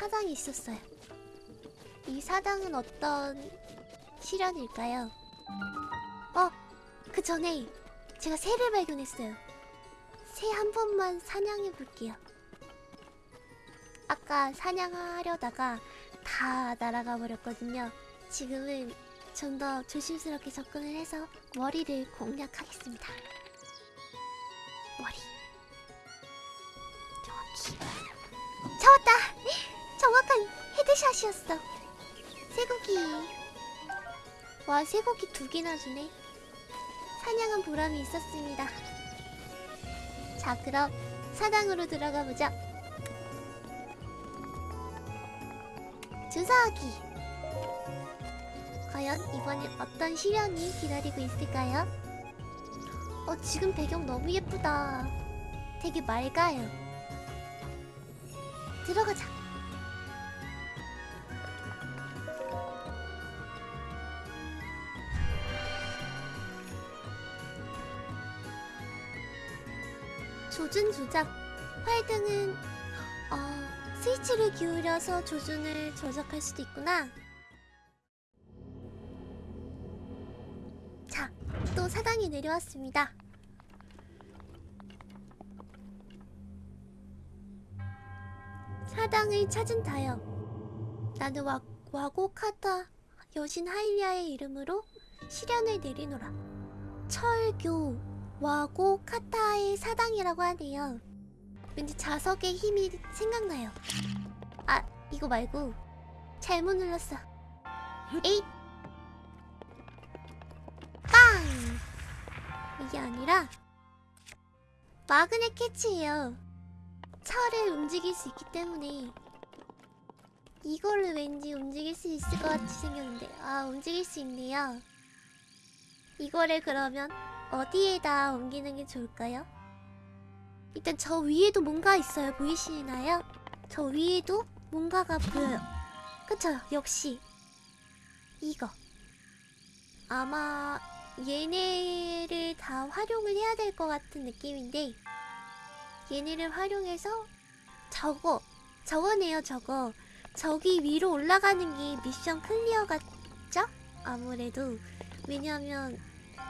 사당이 있었어요. 이 사당은 어떤 시련일까요? 어, 그 전에 제가 새를 발견했어요. 새 한 번만 사냥해 볼게요. 아까 사냥하려다가 다 날아가 버렸거든요. 지금은 좀 더 조심스럽게 접근을 해서 머리를 공략하겠습니다. 머리. 정확히. 잡았다! 정확한 헤드샷이었어. 쇠고기. 와, 쇠고기 두 개나 주네. 사냥한 보람이 있었습니다. 자, 그럼 사당으로 들어가 보자. 주사하기. 과연 이번엔 어떤 시련이 기다리고 있을까요? 어, 지금 배경 너무 예쁘다. 되게 맑아요. 들어가자. 조준 조작. 활등은 어, 스위치를 기울여서 조준을 조작할 수도 있구나. 자, 또 사당이 내려왔습니다. 사당을 찾은 다요. 나는 와, 와고카타 여신 하일리아의 이름으로 시련을 내리노라. 철교 와고 카타의 사당이라고 하네요. 왠지 자석의 힘이 생각나요. 아, 이거 말고 잘못 눌렀어. 에잇! 빵! 이게 아니라 magnet catch예요. 철을 움직일 수 있기 때문에 이걸로 왠지 움직일 수 있을 것 같이 생겼는데 아 움직일 수 있네요. 이거를 그러면 어디에다 옮기는 게 좋을까요? 일단 저 위에도 뭔가 있어요. 보이시나요? 저 위에도 뭔가가 보여요. 그쵸? 역시 이거 아마 얘네를 다 활용을 해야 될 것 같은 느낌인데 얘네를 활용해서 저거 저거네요 저거 저기 위로 올라가는 게 미션 클리어 같죠? 아무래도 왜냐면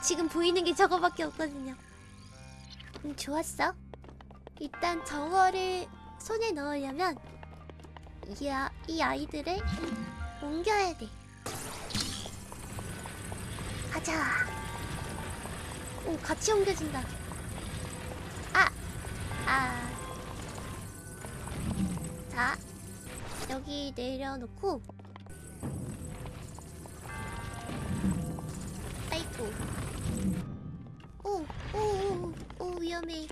지금 보이는 게 저거밖에 없거든요 음 좋았어 일단 저거를 손에 넣으려면 이, 아, 이 아이들을 옮겨야 돼 가자 오 같이 옮겨진다 아! 아. 자, 여기 내려놓고. 아이고. 오, 오, 오, 오, 위험해.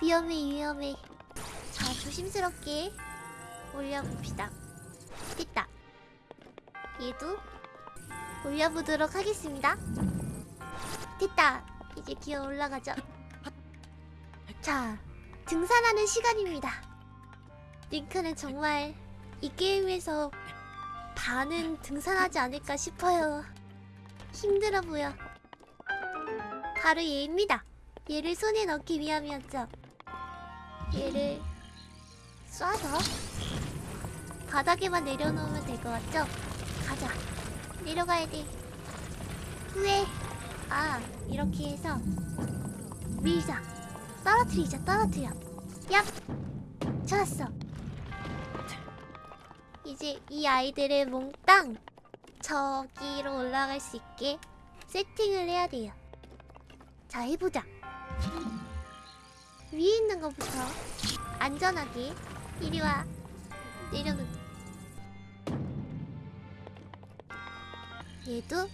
위험해, 위험해. 자, 조심스럽게 올려봅시다. 됐다. 얘도 올려보도록 하겠습니다. 됐다. 이제 기어 올라가죠. 자, 등산하는 시간입니다. 링크는 정말 이 게임에서 반은 등산하지 않을까 싶어요. 힘들어 보여. 바로 얘입니다. 얘를 손에 넣기 위함이었죠. 얘를 쏴서 바닥에만 내려놓으면 될 것 같죠? 가자. 내려가야 돼. 후에 아 이렇게 해서 밀자. 떨어뜨리자 떨어뜨려 얍 좋았어 이제 이 아이들을 몽땅 저기로 올라갈 수 있게 세팅을 해야 돼요 자 해보자 위에 있는 것부터 안전하게 이리와 내려놓 얘도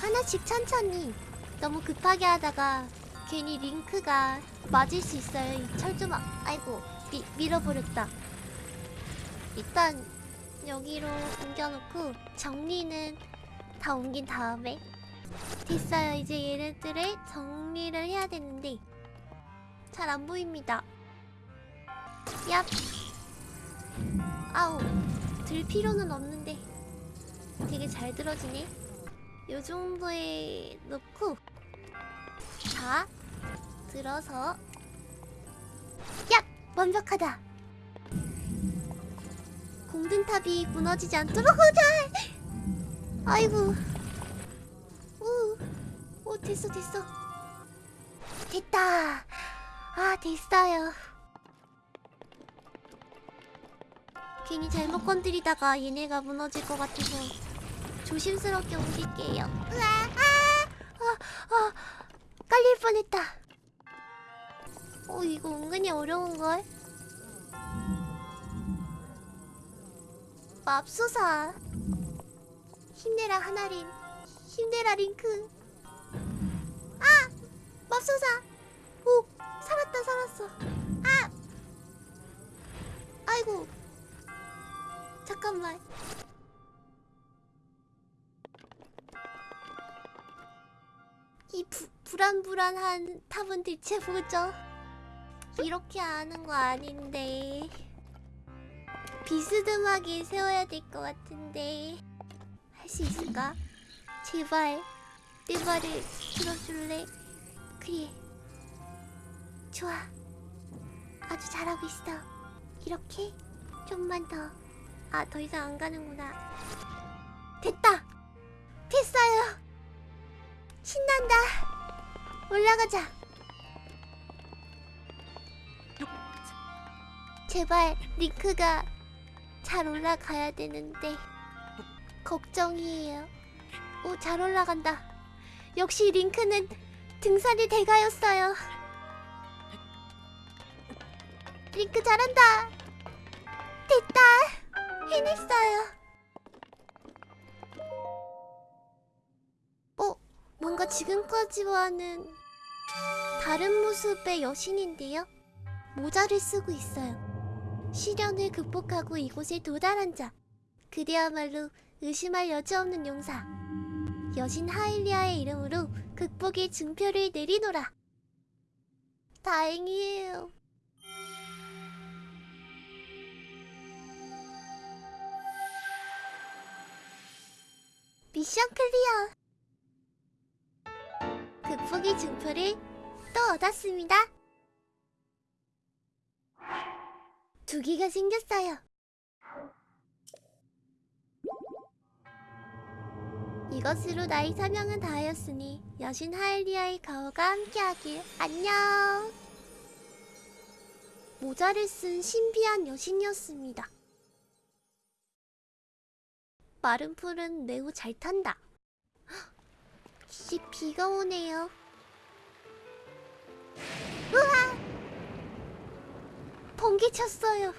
하나씩 천천히 너무 급하게 하다가 괜히 링크가 맞을 수 있어요. 이 철조망. 아이고, 미, 밀어버렸다. 일단 여기로 옮겨놓고 정리는 다 옮긴 다음에 됐어요. 이제 얘네들을 정리를 해야 되는데 잘 안 보입니다. 얍. 아우, 들 필요는 없는데 되게 잘 들어지네. 요 정도에 놓고 자, 들어서 야! 완벽하다! 공든 탑이 무너지지 않도록 하자. 아이고. 오, 오 됐어 됐어. 됐다. 아 됐어요. 괜히 잘못 건드리다가 얘네가 무너질 것 같아서 조심스럽게 옮길게요. 으아, 아, 아, 아, 깔릴 뻔했다. 어 이거 은근히 어려운 걸. 맙소사. 힘내라 하나린. 힘내라 링크. 아, 맙소사. 오, 살았다 살았어. 아, 아이고. 잠깐만. 이 부, 불안불안한 탑은 대체 뭐죠? 이렇게 아는 거 아닌데 비스듬하게 세워야 될 것 같은데 할 수 있을까? 제발 내 말을 들어줄래? 그래 좋아 아주 잘하고 있어 이렇게 좀만 더 아, 더 이상 안 가는구나. 됐다! 됐어요! 신난다! 올라가자! 제발, 링크가 잘 올라가야 되는데, 걱정이에요. 오, 잘 올라간다. 역시 링크는 등산이 대가였어요. 링크 잘한다! 됐다! 해냈어요. 어, 뭔가 지금까지와는 다른 모습의 여신인데요? 모자를 쓰고 있어요. 시련을 극복하고 이곳에 도달한 자. 그대야말로 의심할 여지 없는 용사. 여신 하일리아의 이름으로 극복의 증표를 내리노라. 다행이에요. 미션 클리어! 극복의 증표를 또 얻었습니다. 두 개가 생겼어요. 이것으로 나의 사명은 다하였으니 여신 하엘리아의 가오가 함께하길 안녕. 모자를 쓴 신비한 여신이었습니다. 마른 풀은 매우 잘 탄다. 씨 비가 오네요. 우와! 번개 쳤어요.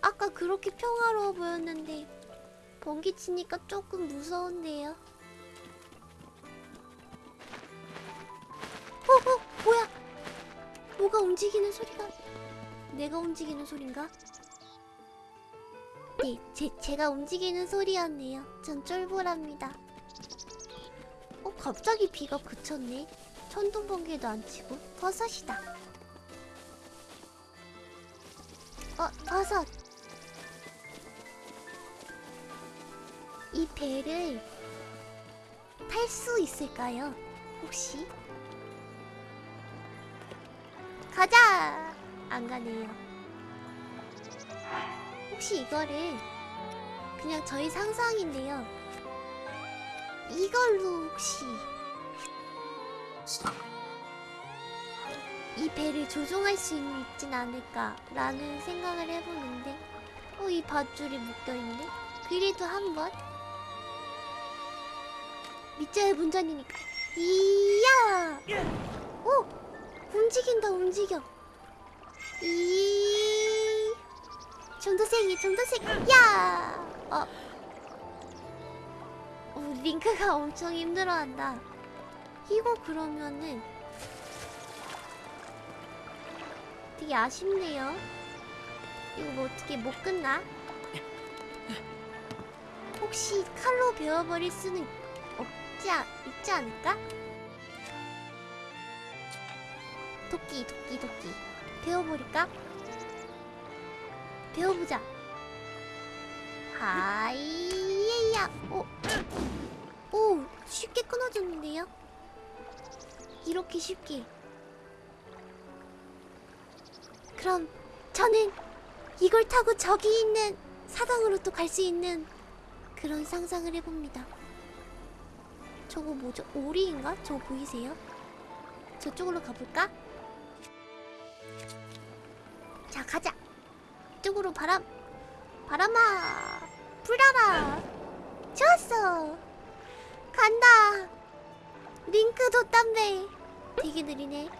아까 그렇게 평화로워 보였는데 번개 치니까 조금 무서운데요. 어, 어, 뭐야? 뭐가 움직이는 소리가? 내가 움직이는 소린가? 네, 제, 제가 움직이는 소리였네요. 전 쫄보랍니다. 어, 갑자기 비가 그쳤네. 천둥 번개도 안 치고 버섯이다. 어, 버섯. 이 배를 탈 수 있을까요? 혹시? 가자! 안 가네요. 혹시 이거를 그냥 저희 상상인데요. 이걸로 혹시 이 배를 조종할 수 있진 않을까라는 생각을 해보는데 어, 이 밧줄이 묶여있네? 그래도 한번 밑자의 문전이니까 이야! 오! 움직인다 움직여 이 정도생이 정도생 야! 어. 어, 링크가 엄청 힘들어한다 이거 그러면은 되게 아쉽네요 이거 뭐 어떻게 못 끝나? 혹시 칼로 베어버릴 수는 없지 않, 있지 않을까? 도끼 도끼 도끼 베어버릴까? 배워보자. 하이야. 오, 오, 쉽게 끊어졌는데요? 이렇게 쉽게. 그럼 저는 이걸 타고 저기 있는 사당으로 또 갈 수 있는 그런 상상을 해봅니다. 저거 뭐죠? 오리인가? 저거 보이세요? 저쪽으로 가볼까? 자 가자. 이쪽으로 바람 바람아 불어라. 좋았어. 간다. 링크 돋담배. 되게 느리네.